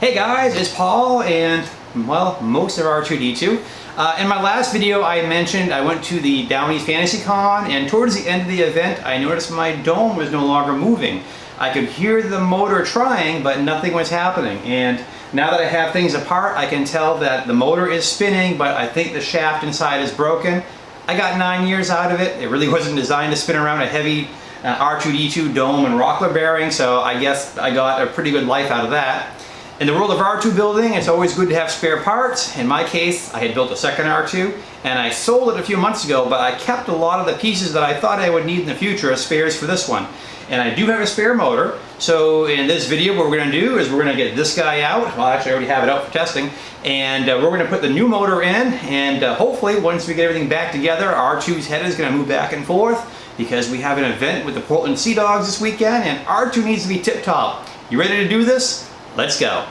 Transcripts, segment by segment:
Hey guys, it's Paul and, well, most of R2-D2. Uh, in my last video I mentioned I went to the Downey's Fantasy Con and towards the end of the event I noticed my dome was no longer moving. I could hear the motor trying but nothing was happening and now that I have things apart I can tell that the motor is spinning but I think the shaft inside is broken. I got nine years out of it. It really wasn't designed to spin around a heavy uh, R2-D2 dome and rockler bearing so I guess I got a pretty good life out of that. In the world of R2 building, it's always good to have spare parts. In my case, I had built a second R2 and I sold it a few months ago, but I kept a lot of the pieces that I thought I would need in the future as spares for this one. And I do have a spare motor, so in this video what we're going to do is we're going to get this guy out, well actually I already have it out for testing, and uh, we're going to put the new motor in, and uh, hopefully once we get everything back together, R2's head is going to move back and forth, because we have an event with the Portland Sea Dogs this weekend, and R2 needs to be tip-top. You ready to do this? Let's go.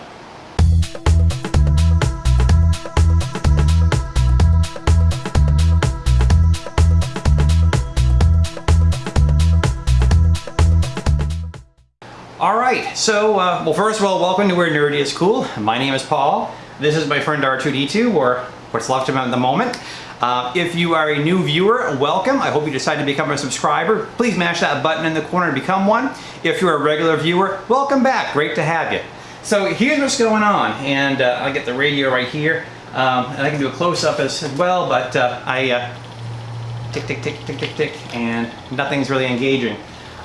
So, uh, well, first of all, welcome to Where Nerdy is Cool. My name is Paul. This is my friend R2D2, or what's left of him at the moment. Uh, if you are a new viewer, welcome. I hope you decide to become a subscriber. Please mash that button in the corner and become one. If you're a regular viewer, welcome back. Great to have you. So here's what's going on, and uh, I'll get the radio right here, um, and I can do a close-up as, well, but uh, I uh, tick, tick, tick, tick, tick, tick, and nothing's really engaging.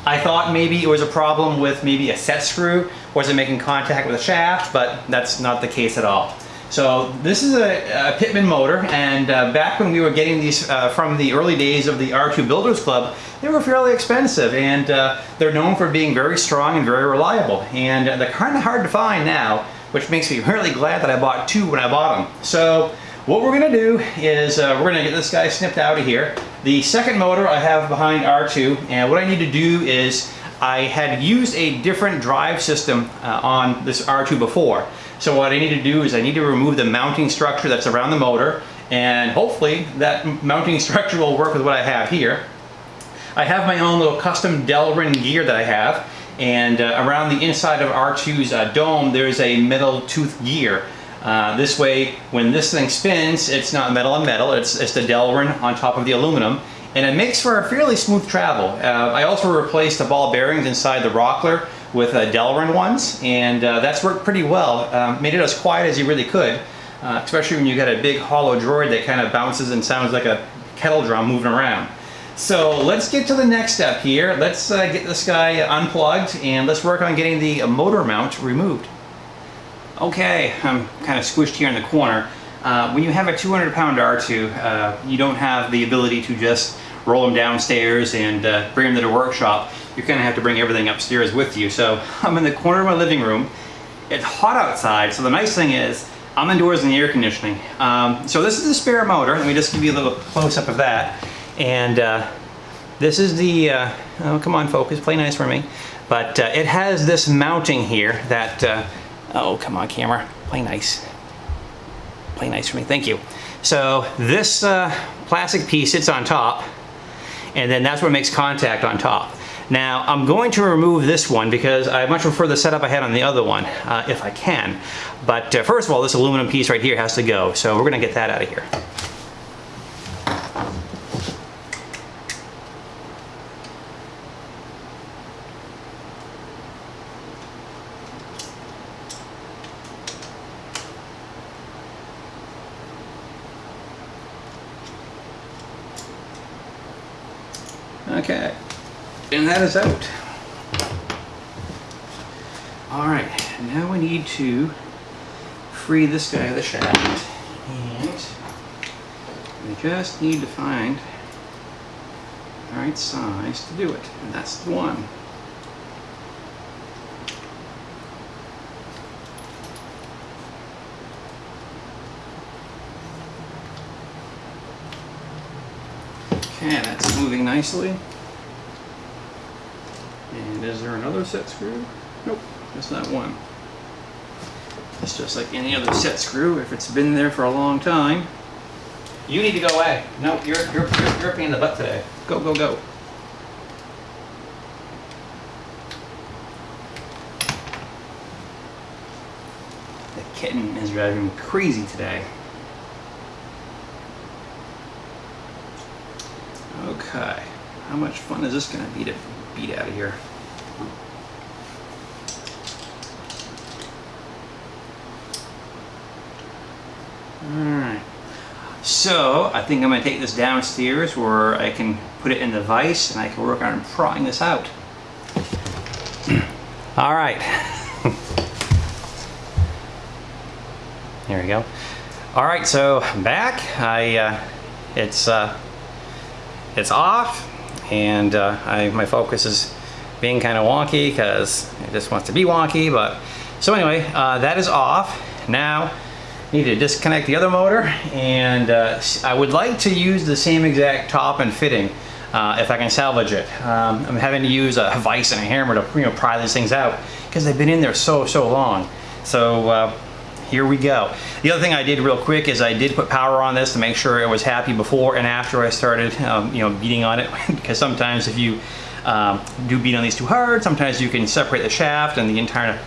I thought maybe it was a problem with maybe a set screw, wasn't making contact with the shaft, but that's not the case at all. So this is a, a Pittman motor, and uh, back when we were getting these uh, from the early days of the R2 Builders Club, they were fairly expensive, and uh, they're known for being very strong and very reliable. And they're kind of hard to find now, which makes me really glad that I bought two when I bought them. So what we're gonna do is uh, we're gonna get this guy snipped out of here. The second motor I have behind R2, and what I need to do is I had used a different drive system uh, on this R2 before. So what I need to do is I need to remove the mounting structure that's around the motor and hopefully that mounting structure will work with what I have here. I have my own little custom Delrin gear that I have and uh, around the inside of R2's uh, dome there's a metal tooth gear. Uh, this way when this thing spins it's not metal on metal, it's, it's the Delrin on top of the aluminum and it makes for a fairly smooth travel. Uh, I also replaced the ball bearings inside the rockler with uh, Delrin ones, and uh, that's worked pretty well. Um, made it as quiet as you really could, uh, especially when you got a big hollow droid that kind of bounces and sounds like a kettle drum moving around. So let's get to the next step here. Let's uh, get this guy unplugged and let's work on getting the motor mount removed. Okay, I'm kind of squished here in the corner. Uh, when you have a 200 pound R2, uh, you don't have the ability to just roll them downstairs and uh, bring them to the workshop you're gonna have to bring everything upstairs with you. So I'm in the corner of my living room. It's hot outside, so the nice thing is I'm indoors in the air conditioning. Um, so this is the spare motor. Let me just give you a little close-up of that. And uh, this is the, uh, oh, come on focus, play nice for me. But uh, it has this mounting here that, oh, come on camera, play nice. Play nice for me, thank you. So this uh, plastic piece sits on top, and then that's what makes contact on top. Now I'm going to remove this one because I much prefer the setup I had on the other one, uh, if I can. But uh, first of all, this aluminum piece right here has to go, so we're gonna get that out of here. Okay. And that is out. All right, now we need to free this guy of the shaft. And we just need to find the right size to do it. And that's the one. Okay, that's nicely. And is there another set screw? Nope, just that one. It's just like any other set screw. If it's been there for a long time, you need to go away. No, you're, you're, you're, you're a pain in the butt today. Go, go, go. The kitten is driving me crazy today. Okay, how much fun is this gonna be to beat out of here? Alright, so I think I'm gonna take this downstairs where I can put it in the vise and I can work on prying this out. Alright. There we go. Alright, so I'm back. I, uh, it's, uh, it's off and uh, I, my focus is being kind of wonky because it just wants to be wonky but so anyway uh, that is off now need to disconnect the other motor and uh, I would like to use the same exact top and fitting uh, if I can salvage it. Um, I'm having to use a vise and a hammer to you know pry these things out because they've been in there so so long so uh, here we go. The other thing I did real quick is I did put power on this to make sure it was happy before and after I started, um, you know, beating on it. because sometimes if you um, do beat on these too hard, sometimes you can separate the shaft and the entire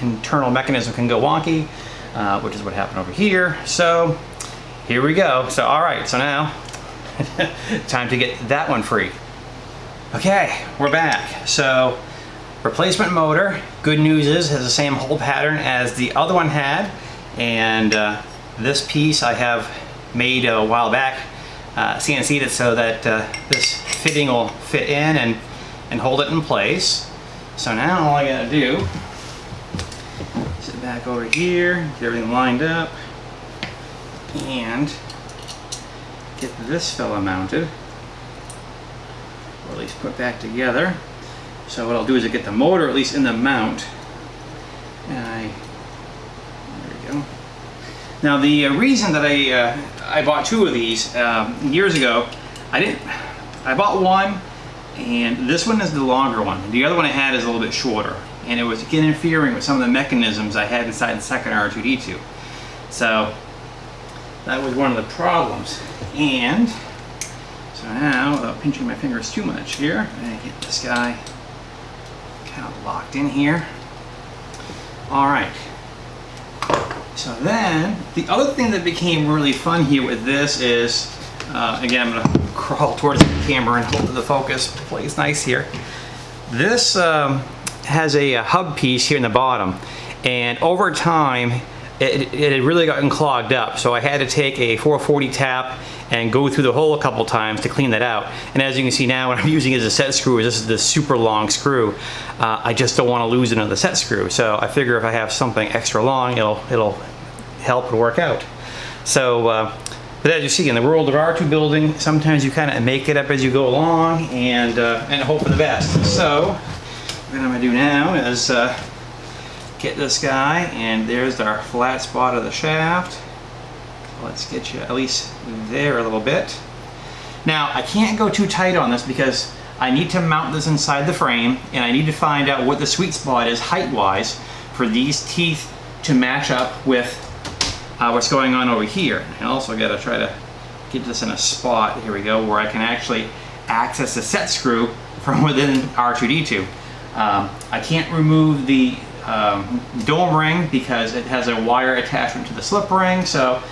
internal mechanism can go wonky, uh, which is what happened over here. So here we go. So all right, so now time to get that one free. Okay, we're back. So replacement motor, good news is has the same hole pattern as the other one had. And uh, this piece I have made a while back, uh, CNC'd it so that uh, this fitting will fit in and, and hold it in place. So now all I gotta do, is sit back over here, get everything lined up, and get this fella mounted, or at least put back together. So what I'll do is I get the motor at least in the mount, and I now the uh, reason that I uh, I bought two of these um, years ago, I didn't. I bought one, and this one is the longer one. The other one I had is a little bit shorter, and it was interfering with some of the mechanisms I had inside the second R2D2. So that was one of the problems. And so now, without pinching my fingers too much here, gonna get this guy kind of locked in here. All right. So then, the other thing that became really fun here with this is, uh, again, I'm gonna crawl towards the camera and hold the focus, plays nice here. This um, has a, a, hub piece here in the bottom, and over time, it, it had really gotten clogged up. So I had to take a 440 tap and go through the hole a couple times to clean that out. And as you can see now, what I'm using as a set screw, this is the super long screw. Uh, I just don't want to lose another set screw. So I figure if I have something extra long, it'll, it'll help work out. So, uh, but as you see in the world of R2 building, sometimes you kind of make it up as you go along and, uh, and hope for the best. So what I'm gonna do now is uh, get this guy and there's our flat spot of the shaft. Let's get you at least there a little bit. Now I can't go too tight on this because I need to mount this inside the frame and I need to find out what the sweet spot is height-wise for these teeth to match up with uh, what's going on over here. And also got to try to get this in a spot, here we go, where I can actually access the set screw from within R2-D2. Um, I can't remove the um, dome ring because it has a wire attachment to the slip ring, so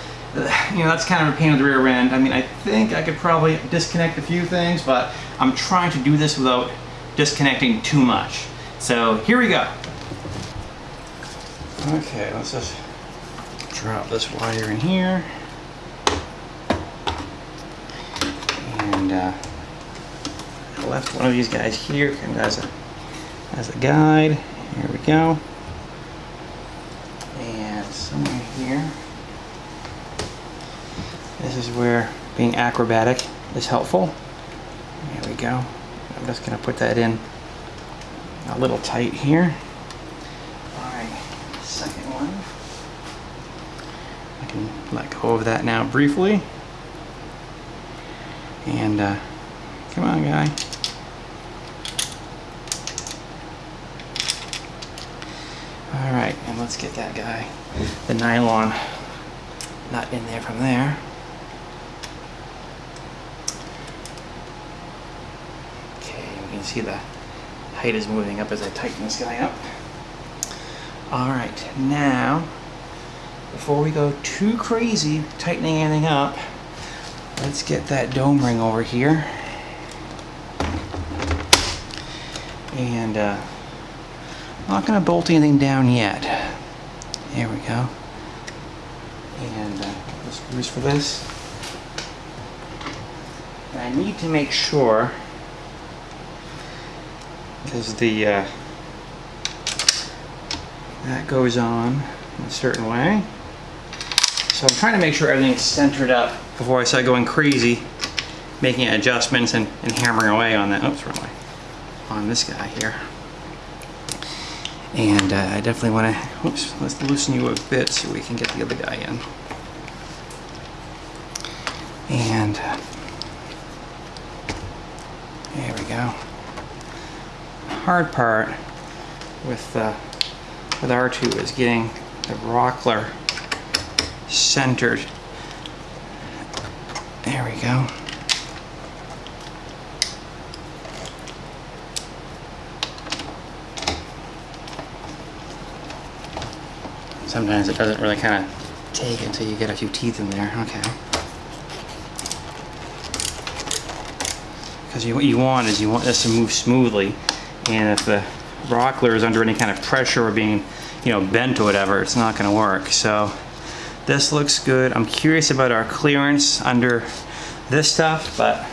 you know that's kind of a pain in the rear end. I mean, I think I could probably disconnect a few things, but I'm trying to do this without disconnecting too much. So here we go. Okay, let's just drop this wire in here. And uh, I left one of these guys here kind of as a, as a guide. Here we go. And somewhere here, this is where being acrobatic is helpful. There we go. I'm just going to put that in a little tight here. Alright, second one. I can let go of that now briefly. And uh, come on, guy. All right, and let's get that guy, the nylon nut in there from there. Okay, we can see the height is moving up as I tighten this guy up. All right, now before we go too crazy tightening anything up, let's get that dome ring over here. And uh, I'm not going to bolt anything down yet. There we go. And uh, the screws for this. I need to make sure because the uh, that goes on in a certain way. So I'm trying to make sure everything's centered up before I start going crazy, making adjustments and, and hammering away on that. Oops, wrong way. On this guy here. And uh, I definitely want to, oops, let's loosen you a bit so we can get the other guy in. And there we go. Hard part with uh, with R2 is getting the rockler centered. There we go. Sometimes it doesn't really kind of take until you get a few teeth in there. Okay. Because you, what you want is you want this to move smoothly. And if the rockler is under any kind of pressure or being, you know, bent or whatever, it's not going to work. So this looks good. I'm curious about our clearance under this stuff, but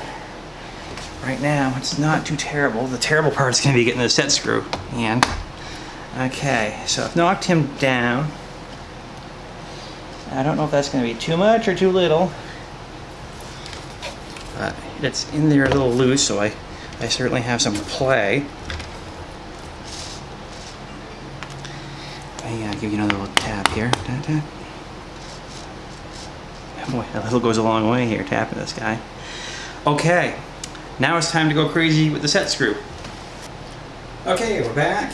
right now it's not too terrible. The terrible part is going to be getting the set screw. And, okay, so I've knocked him down. I don't know if that's going to be too much or too little. But it's in there a little loose, so I, I certainly have some play. I uh, give you another little tap here. Tap, tap. Boy, a little goes a long way here, tapping this guy. Okay, now it's time to go crazy with the set screw. Okay, we're back.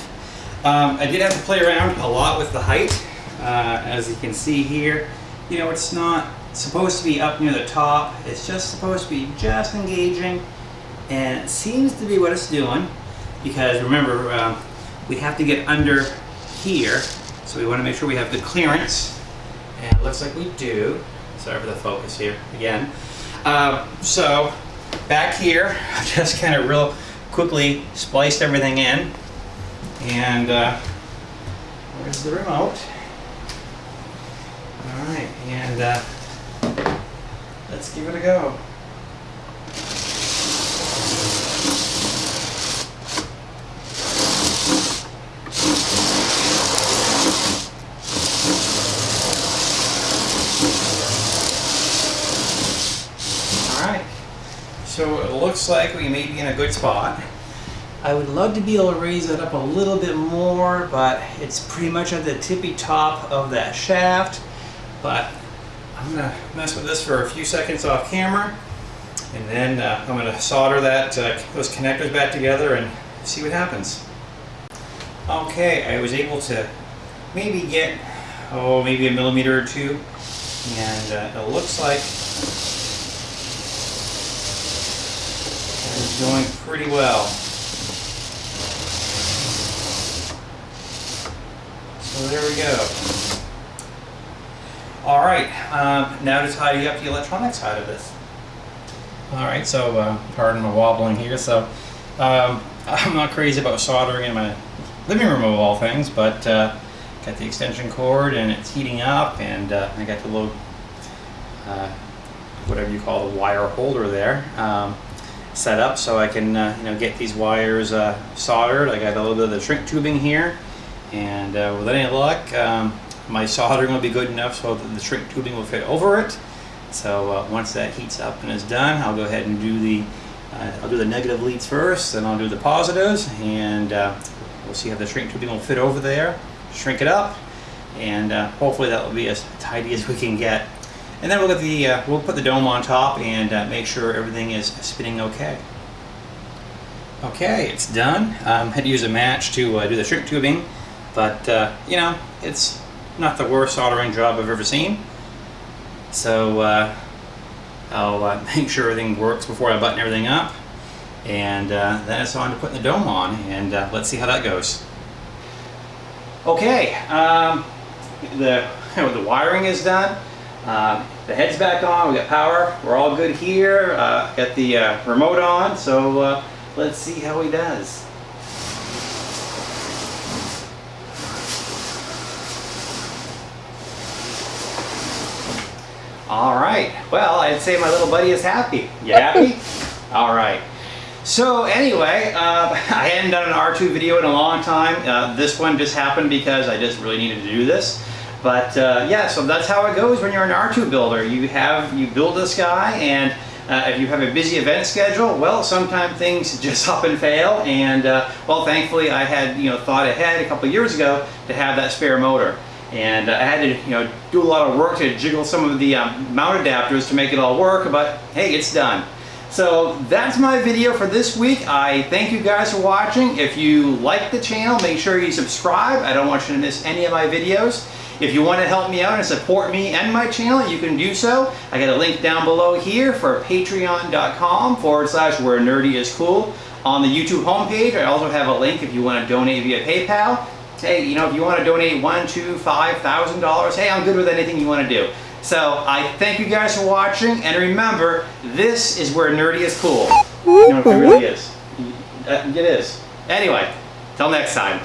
Um, I did have to play around a lot with the height. Uh, as you can see here, you know, it's not supposed to be up near the top. It's just supposed to be just engaging. And it seems to be what it's doing. Because remember, uh, we have to get under here. So we want to make sure we have the clearance. And it looks like we do. Sorry for the focus here again. Uh, so back here, I just kind of real quickly spliced everything in. And uh, where's the remote? All right, and uh, let's give it a go. So it looks like we may be in a good spot. I would love to be able to raise it up a little bit more, but it's pretty much at the tippy top of that shaft. But I'm gonna mess with this for a few seconds off camera, and then uh, I'm gonna solder that uh, those connectors back together and see what happens. Okay, I was able to maybe get, oh, maybe a millimeter or two, and uh, it looks like it's going pretty well. So there we go. All right, um, now to tidy up the electronic side of this. All right, so uh, pardon my wobbling here. So um, I'm not crazy about soldering in my living room of all things, but uh, got the extension cord and it's heating up, and uh, I got the little uh, whatever you call the wire holder there um, set up so I can uh, you know get these wires uh, soldered. I got a little bit of the shrink tubing here, and with any luck, um, my soldering will be good enough so that the shrink tubing will fit over it. So uh, once that heats up and is done, I'll go ahead and do the uh, I'll do the negative leads first, then I'll do the positives, and uh, we'll see how the shrink tubing will fit over there. Shrink it up, and uh, hopefully that will be as tidy as we can get. And then we'll get the uh, we'll put the dome on top and uh, make sure everything is spinning okay. Okay, it's done. Um, had to use a match to do the shrink tubing, but you know it's not the worst soldering job I've ever seen. So uh, I'll uh, make sure everything works before I button everything up, and uh, then it's on to putting the dome on, and uh, let's see how that goes. Okay, um, the, the wiring is done. Uh, the head's back on, we got power, we're all good here. Uh, got the uh, remote on, so let's see how he does. All right, well, I'd say my little buddy is happy. You happy? all right. So anyway, uh, I hadn't done an R2 video in a long time. Uh, this one just happened because I just really needed to do this. But uh, yeah, so that's how it goes when you're an R2 builder. You have, you build this guy and uh, if you have a busy event schedule, well, sometimes things just up and fail. And uh, well, thankfully I had, you know, thought ahead a couple years ago to have that spare motor. And I had to, you know, do a lot of work to jiggle some of the um, mount adapters to make it all work, but hey, it's done. So that's my video for this week. I thank you guys for watching. If you like the channel, make sure you subscribe. I don't want you to miss any of my videos. If you want to help me out and support me and my channel, you can do so. I got a link down below here for patreon.com forward slash where nerdy is cool. On the YouTube homepage, I also have a link if you want to donate via PayPal. Hey, you know, if you want to donate one, two, five thousand dollars, hey, I'm good with anything you want to do. So I thank you guys for watching, and remember, this is where nerdy is cool. You know, it really is. It is. Anyway, till next time.